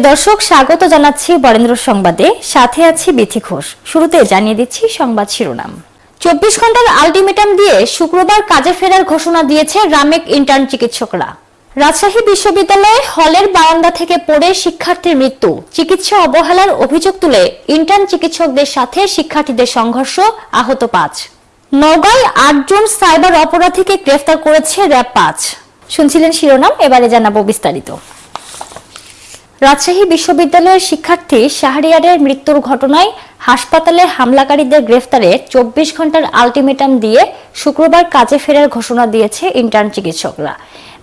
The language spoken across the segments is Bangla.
প্রিয় দর্শক, স্বাগত জানাচ্ছি বরেন্দ্র সংবাদে। সাথে আছি বিথি ঘোষ। শুরুতে জানিয়ে দিচ্ছি সংবাদ শিরোনাম। চব্বিশ ঘণ্টার আলটিমেটাম দিয়ে শুক্রবার কাজে ফেরার ঘোষণা দিয়েছে রামেক ইন্টার্ন চিকিৎসকরা। রাজশাহী বিশ্ববিদ্যালয়ে হলের বারান্দা থেকে পড়ে শিক্ষার্থীর মৃত্যু। চিকিৎসা অবহেলার অভিযোগ তুলে ইন্টার্ন চিকিৎসকদের সাথে শিক্ষার্থীদের সংঘর্ষ, আহত পাঁচ। নওগাঁয় আটজন সাইবার অপরাধীকে গ্রেফতার করেছে র্যাব পাঁচ। শুনছিলেন শিরোনাম, এবারে জানাব বিস্তারিত। রাজশাহী বিশ্ববিদ্যালয়ের শিক্ষার্থী শাহরিয়ারের মৃত্যুর ঘটনায় হাসপাতালে হামলাকারীদের গ্রেফতারে চব্বিশ ঘণ্টার আলটিমেটাম দিয়ে শুক্রবার কাজে ফেরার ঘোষণা দিয়েছে ইন্টার্ন চিকিৎসকরা।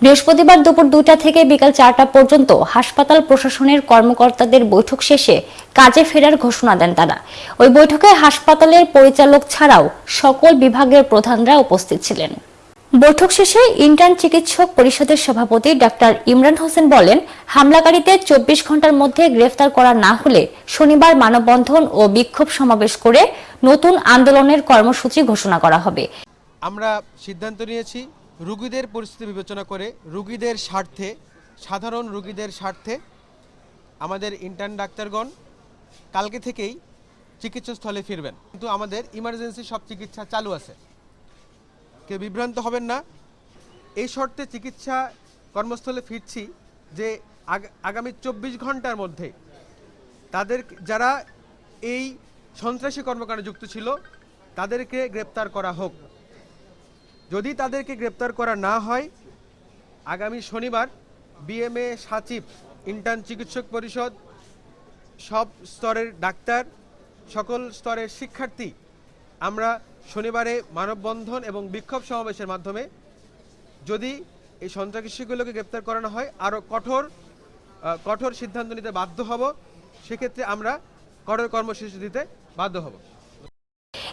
বৃহস্পতিবার দুপুর দুইটা থেকে বিকাল চারটা পর্যন্ত হাসপাতাল প্রশাসনের কর্মকর্তাদের বৈঠক শেষে কাজে ফেরার ঘোষণা দেন তারা। ওই বৈঠকে হাসপাতালের পরিচালক ছাড়াও সকল বিভাগের প্রধানরা উপস্থিত ছিলেন। বৈঠক শেষে ইন্টার্ন চিকিৎসক পরিষদের সভাপতি ডাক্তার ইমরান হোসেন বলেন, হামলাকারীদের চব্বিশ ঘণ্টার মধ্যে গ্রেফতার করা না হলে শনিবার মানববন্ধন ও বিক্ষোভ সমাবেশ করে নতুন আন্দোলনের কর্মসূচি ঘোষণা করা হবে। আমরা সিদ্ধান্ত নিয়েছি, রুগীদের পরিস্থিতি বিবেচনা করে রুগীদের স্বার্থে, সাধারণ রুগীদের স্বার্থে আমাদের ইন্টার্ন ডাক্তারগণ কালকে থেকেই চিকিৎসাস্থলে ফিরবেন। কিন্তু আমাদের ইমার্জেন্সি সব চিকিৎসা চালু আছে। কেউ বিভ্রান্ত হবেন না। এই শর্তে চিকিৎসা কর্মস্থলে ফিরছি যে আগ- আগামী চব্বিশ ঘণ্টার মধ্যে তাদের যারা এই সন্ত্রাসী কর্মকাণ্ডে যুক্ত ছিল, তাদেরকে গ্রেপ্তার করা হোক। যদি তাদেরকে গ্রেপ্তার করা না হয়, আগামী শনিবার বিএমএ সাচিব, ইন্টার্ন চিকিৎসক পরিষদ, সব স্তরের ডাক্তার, সকল স্তরের শিক্ষার্থী আমরা শনিবারে মানববন্ধন এবং বিক্ষোভ সমাবেশের মাধ্যমে যদি এই সন্ত্রাসীগুলোকে গ্রেপ্তার করানো হয়, আরও কঠোর কঠোর সিদ্ধান্ত নিতে বাধ্য হব, সেক্ষেত্রে আমরা কঠোর কর্মসূচি দিতে বাধ্য হব।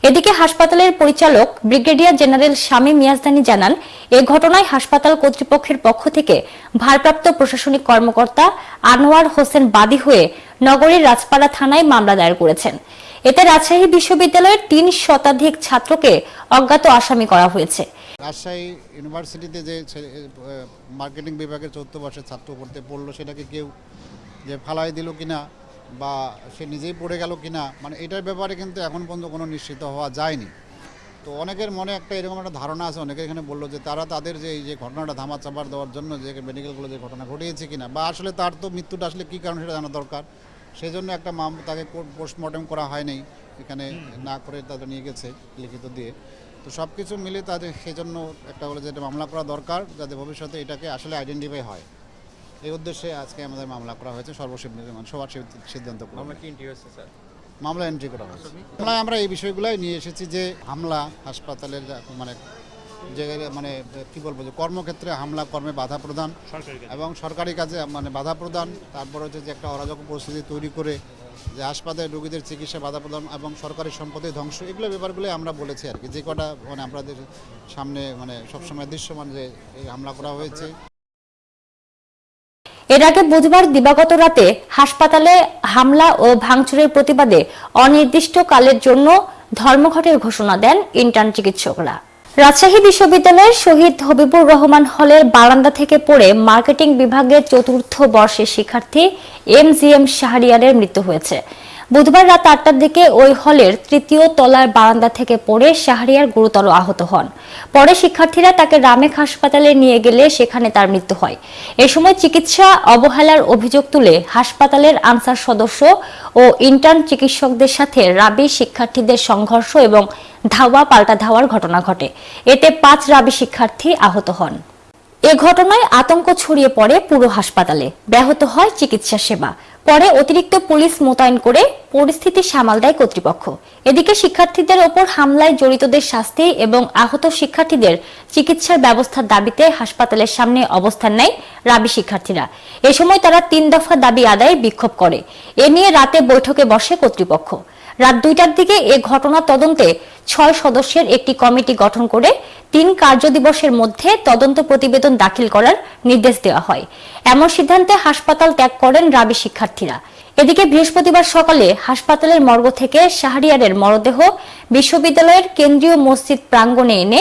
এদিকে হাসপাতালের পরিচালক ব্রিগেডিয়ার জেনারেল শামীম মিয়াজদানি জানান, এ ঘটনায় হাসপাতাল কর্তৃপক্ষের পক্ষ থেকে ভারপ্রাপ্ত প্রশাসনিক কর্মকর্তা আনোয়ার হোসেন বাদী হয়ে নগরীর রাজপাড়া থানায় মামলা দায়ের করেছেন। এতে রাজশাহী বিশ্ববিদ্যালয়ের তিন শতাধিক ছাত্রকে অজ্ঞাত আসামি করা হয়েছে। রাজশাহী ইউনিভার্সিটিতে যে মার্কেটিং বিভাগের চতুর্থ বর্ষের ছাত্র পড়তে পড়ল, সেটাকে কেউ যে ফালাই দিল কিনা বা সে নিজেই পড়ে গেল কিনা মানে এটার ব্যাপারে কিন্তু এখন পর্যন্ত কোনো নিশ্চিত হওয়া যায়নি। তো অনেকের মনে একটা এরকম একটা ধারণা আছে, অনেকে এখানে বলল যে তারা তাদের যে এই যে ঘটনাটা ধামা চাপার দেওয়ার জন্য যে মেডিকেলগুলো যে ঘটনা ঘটিয়েছে কিনা, বা আসলে তার তো মৃত্যুটা আসলে কী কারণ সেটা জানা দরকার? সেই জন্য একটা মাম তাকে পোস্টমর্টম করা হয়নি। এখানে না করে তাদের নিয়ে গেছে লিখিত দিয়ে। তো সব কিছু মিলে তাদের সেই জন্য একটা বলে যে এটা মামলা করা দরকার যাতে ভবিষ্যতে এটাকে আসলে আইডেন্টিফাই হয়। এই উদ্দেশ্যে আজকে আমাদের মামলা করা হয়েছে সর্বসিদ্ধ মানে সবার সিদ্ধ- সিদ্ধান্ত কি এন্ট্রি হয়েছে স্যার? মামলা এন্ট্রি করা হয়েছে। আমরা এই বিষয়গুলোই নিয়ে এসেছি যে হামলা হাসপাতালের মানে যে মানে কি বলব যে কর্মক্ষেত্রে হামলা কর্মে বাধা প্রদান এবং সরকারি কাজে মানে বাধা প্রদান তারপর হচ্ছে যে একটা অরাজক পরিস্থিতি তৈরি করে যে হাসপাতালে রোগীদের চিকিৎসা বাধা প্রদান এবং সরকারি সম্পত্তি ধ্বংস এগুলো ব্যাপারগুলোই আমরা বলেছি আর কি। যে কটা মানে আমাদের সামনে মানে সবসময় দৃশ্যমান যে এই হামলা করা হয়েছে। এর আগে বুধবার দিবাগত রাতে হাসপাতালে হামলা ও ভাঙচুরের প্রতিবাদে অনির্দিষ্টকালের জন্য ধর্মঘটের ঘোষণা দেন ইন্টার্ন চিকিৎসকরা। রাজশাহী বিশ্ববিদ্যালয়ের শহীদ হবিবুর রহমান হলের বারান্দা থেকে পড়ে মার্কেটিং বিভাগের চতুর্থ বর্ষের শিক্ষার্থী এম জি এম শাহরিয়ারের মৃত্যু হয়েছে। বুধবার রাত আটটার দিকে ওই হলের তৃতীয় তলার বারান্দা থেকে পড়ে শাহরিয়ার গুরুতর আহত হন। পরে শিক্ষার্থীরা তাকে রামেক হাসপাতালে নিয়ে গেলে সেখানে তার মৃত্যু হয়। এ সময় চিকিৎসা অবহেলার অভিযোগ তুলে হাসপাতালের আনসার সদস্য ও ইন্টার্ন চিকিৎসকদের সাথে রাবি শিক্ষার্থীদের সংঘর্ষ এবং ধাওয়া, পাল্টা ধাওয়ার ঘটনা ঘটে। এতে পাঁচ রাবি শিক্ষার্থী আহত হন। এ ঘটনায় আতঙ্ক ছড়িয়ে পড়ে পুরো হাসপাতালে। ব্যাহত হয় চিকিৎসা সেবা। পরে অতিরিক্ত পুলিশ মোতায়েন করে পরিস্থিতি সামাল দেয় কর্তৃপক্ষ। এদিকে শিক্ষার্থীদের ওপর হামলায় জড়িতদের শাস্তি এবং আহত শিক্ষার্থীদের চিকিৎসার ব্যবস্থার দাবিতে হাসপাতালের সামনে অবস্থান নেয় রাবি শিক্ষার্থীরা। এ সময় তারা তিন দফা দাবি আদায়ে বিক্ষোভ করে। এ নিয়ে রাতে বৈঠকে বসে কর্তৃপক্ষ। রাত দুইটার দিকে এ ঘটনা তদন্তে ছয় সদস্যের একটি কমিটি গঠন করে তিন কার্যদিবসের মধ্যে তদন্ত প্রতিবেদন দাখিল করার নির্দেশ দেওয়া হয়। এমন সিদ্ধান্তে হাসপাতাল ত্যাগ করেন রাবি শিক্ষার্থীরা। এদিকে বৃহস্পতিবার সকালে হাসপাতালের মর্গ থেকে শাহরিয়ারের মরদেহ বিশ্ববিদ্যালয়ের কেন্দ্রীয় মসজিদ প্রাঙ্গণে এনে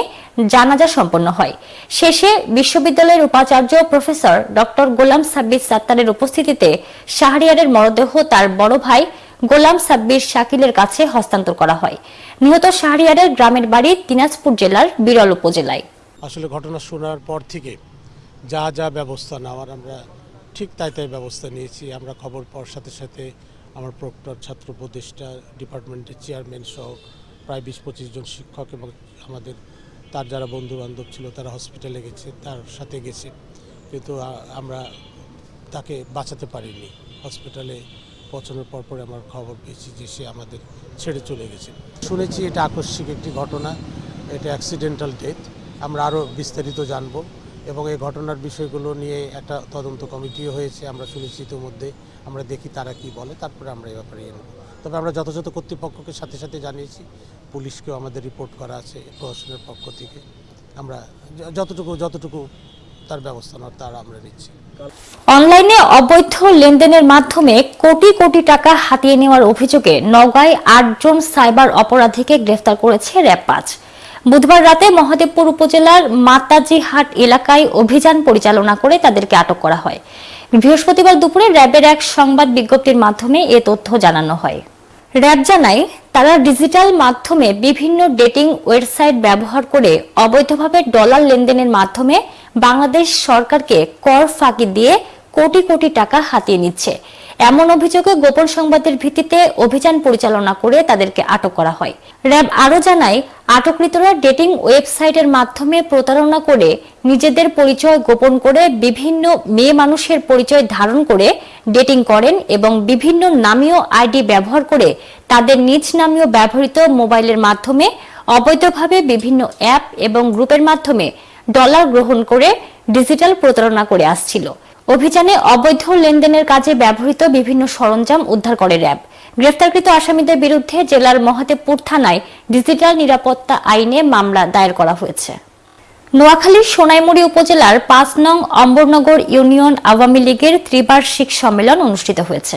জানাজা সম্পন্ন হয়। শেষে বিশ্ববিদ্যালয়ের উপাচার্য প্রফেসর ডক্টর গোলাম সাব্বির সাত্তারের উপস্থিতিতে শাহরিয়ারের মরদেহ তার বড় ভাই গোলাম সাব্বির শাকিলের কাছে হস্তান্তর করা হয়। নিহত শাহরিয়ারের গ্রামের বাড়ি দিনাজপুর জেলার বিরল উপজেলায়। আসলে ঘটনা শোনার পর থেকে যা যা ব্যবস্থা নেওয়ার আমরা ঠিক তাই তাই ব্যবস্থা নিয়েছি। আমরা খবর পাওয়ার সাথে সাথে আমার প্রক্টর, ছাত্র উপদেষ্টা ডিপার্টমেন্টের চেয়ারম্যান সহ প্রায় বিশ পঁচিশ জন শিক্ষক এবং আমাদের তার যারা বন্ধু বান্ধব ছিল তারা হসপিটালে গেছে, তার সাথে গেছে। কিন্তু আমরা তাকে বাঁচাতে পারিনি। হসপিটালে পৌঁছানোর পর পরে আমার খবর পেয়েছি যে সে আমাদের ছেড়ে চলে গেছে। শুনেছি এটা আকস্মিক একটি ঘটনা, এটা অ্যাক্সিডেন্টাল ডেথ আমরা আরও বিস্তারিত জানব এবং এই ঘটনার বিষয়গুলো নিয়ে একটা তদন্ত কমিটিও হয়েছে, আমরা শুনেছি ইতিমধ্যে, আমরা দেখি তারা কি বলে, তারপরে আমরা এই ব্যাপারে এগোবো তবে আমরা যথাযথ কর্তৃপক্ষকে সাথে সাথে জানিয়েছি, পুলিশকেও আমাদের রিপোর্ট করা আছে প্রশাসনের পক্ষ থেকে। আমরা যতটুকু যতটুকু তার ব্যবস্থা নেওয়ার তার আমরা নিচ্ছি। অনলাইনে অবৈধ লেনদেনের মাধ্যমে কোটি কোটি টাকা হাতিয়ে নেওয়ার অভিযোগে নগাঁয় আটজন সাইবার অপরাধীকে গ্রেফতার করেছে র্যাব পাঁচ বুধবার রাতে মহাদেবপুর উপজেলার মাতাজিহাট এলাকায় অভিযান পরিচালনা করে তাদেরকে আটক করা হয়। বৃহস্পতিবার দুপুরে র্যাবের এক সংবাদ বিজ্ঞপ্তির মাধ্যমে এ তথ্য জানানো হয়। র্যাব জানায়, তারা ডিজিটাল মাধ্যমে বিভিন্ন ডেটিং ওয়েবসাইট ব্যবহার করে অবৈধভাবে ডলার লেনদেনের মাধ্যমে বাংলাদেশ সরকারকে কর ফাঁকি দিয়ে কোটি কোটি টাকা হাতিয়ে নিচ্ছে। এমন অভিযোগে গোপন সংবাদের ভিত্তিতে অভিযান পরিচালনা করে তাদেরকে আটক করা হয়। র্যাব আরও জানায়, আটককৃতরা ডেটিং ওয়েবসাইটের মাধ্যমে প্রতারণা করে নিজেদের পরিচয় গোপন করে বিভিন্ন মেয়ে মানুষের পরিচয় ধারণ করে ডেটিং করেন এবং বিভিন্ন নামীয় আইডি ব্যবহার করে তাদের নিজ নামীয় ব্যবহৃত মোবাইলের মাধ্যমে অবৈধভাবে বিভিন্ন অ্যাপ এবং গ্রুপের মাধ্যমে ডলার গ্রহণ করে ডিজিটাল প্রতারণা করে আসছিল। অভিযানে অবৈধ লেনদেনের কাজে ব্যবহৃত বিভিন্ন সরঞ্জাম উদ্ধার করে র্যাব। গ্রেফতারকৃত আসামিদের বিরুদ্ধে জেলার মহাদেবপুর থানায় ডিজিটাল নিরাপত্তা আইনে মামলা দায়ের করা হয়েছে। নোয়াখালীর সোনাইমুড়ি উপজেলার পাঁচ নং অম্বরনগর ইউনিয়ন আওয়ামী লীগের ত্রিবার্ষিক সম্মেলন অনুষ্ঠিত হয়েছে।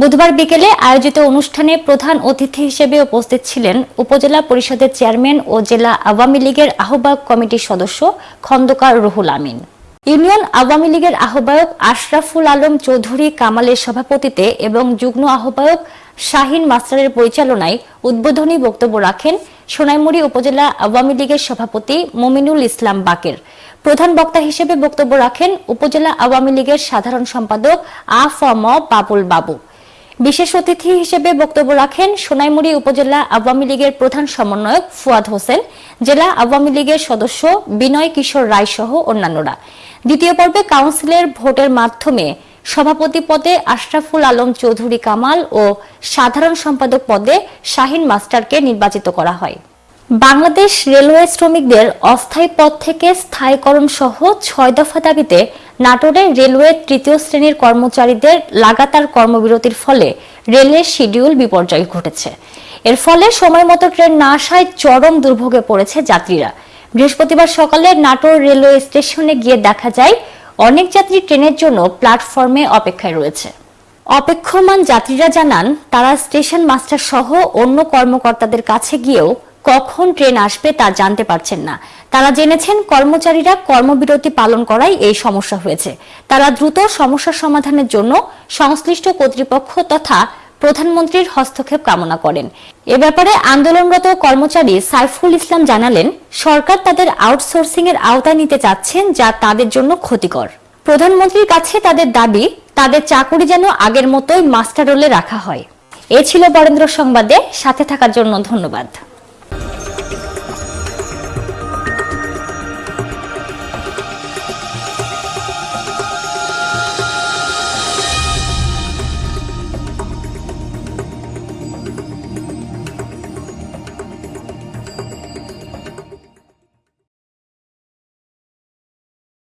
বুধবার বিকেলে আয়োজিত অনুষ্ঠানে প্রধান অতিথি হিসেবে উপস্থিত ছিলেন উপজেলা পরিষদের চেয়ারম্যান ও জেলা আওয়ামী লীগের আহ্বায়ক কমিটির সদস্য খন্দকার রুহুল আমিন। ইউনিয়ন আওয়ামী লীগের আহ্বায়ক আশরাফুল আলম চৌধুরী কামালের সভাপতিতে এবং যুগ্ম আহ্বায়ক শাহিন মাস্টারের পরিচালনায় উদ্বোধনী বক্তব্য রাখেন সোনাইমুড়ি উপজেলা আওয়ামী লীগের সভাপতি মমিনুল ইসলাম বাকের। প্রধান বক্তা হিসেবে বক্তব্য রাখেন উপজেলা আওয়ামী লীগের সাধারণ সম্পাদক আ ফ ম বাবুল বাবু। বিশেষ অতিথি হিসেবে বক্তব্য রাখেন সোনাইমুড়ি উপজেলা আওয়ামী লীগের প্রধান সমন্বয়ক ফুয়াদ হোসেন, জেলা আওয়ামী লীগের সদস্য বিনয় কিশোর রায় সহ অন্যান্যরা। দ্বিতীয় পর্বে কাউন্সিলের ভোটের মাধ্যমে সভাপতি পদে আশরাফুল আলম চৌধুরী কামাল ও সাধারণ সম্পাদক পদে শাহিন মাস্টারকে নির্বাচিত করা হয়। বাংলাদেশ রেলওয়ে শ্রমিকদের অস্থায়ী পদ থেকে স্থায়ীকরণ সহ ছয় দফা দাবিতে নাটোরে রেলওয়ে তৃতীয় শ্রেণির কর্মচারীদের লাগাতার কর্মবিরতির ফলে রেলের শিডিউল বিপর্যয় ঘটেছে। এর ফলে সময় মতো ট্রেন না আসায় চরম দুর্ভোগে পড়েছে যাত্রীরা। বৃহস্পতিবার সকালে নাটোর রেলওয়ে স্টেশনে গিয়ে দেখা যায় অনেক যাত্রী ট্রেনের জন্য প্ল্যাটফর্মে অপেক্ষায় রয়েছে। অপেক্ষমান যাত্রীরা জানান, তারা স্টেশন মাস্টার সহ অন্য কর্মকর্তাদের কাছে গিয়েও কখন ট্রেন আসবে তা জানতে পারছেন না। তারা জেনেছেন, কর্মচারীরা কর্মবিরতি পালন করায় এই সমস্যা হয়েছে। তারা দ্রুত সমস্যা সমাধানের জন্য সংশ্লিষ্ট কর্তৃপক্ষ তথা প্রধানমন্ত্রীর হস্তক্ষেপ কামনা করেন। এ ব্যাপারে আন্দোলনরত কর্মচারী সাইফুল ইসলাম জানালেন, সরকার তাদের আউটসোর্সিং এর আওতায় নিতে চাচ্ছেন যা তাদের জন্য ক্ষতিকর। প্রধানমন্ত্রীর কাছে তাদের দাবি, তাদের চাকুরি যেন আগের মতোই মাস্টার রোলে রাখা হয়। এ ছিল বরেন্দ্র সংবাদে, সাথে থাকার জন্য ধন্যবাদ।